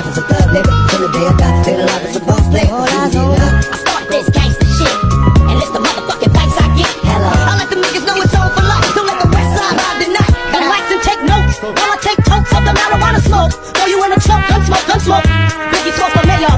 life is a thug nigga. From the day I die, later life is a boss player All eyes on me. I start this gangsta shit And it's the motherfucking thanks I get. Hello I let the niggas know it's on for life Don't let the west side ride the night. Relax and take notes. While I take totes of the marijuana smoke. Throw you in a trunk, gun smoke, gun smoke. Biggie smoke the mayo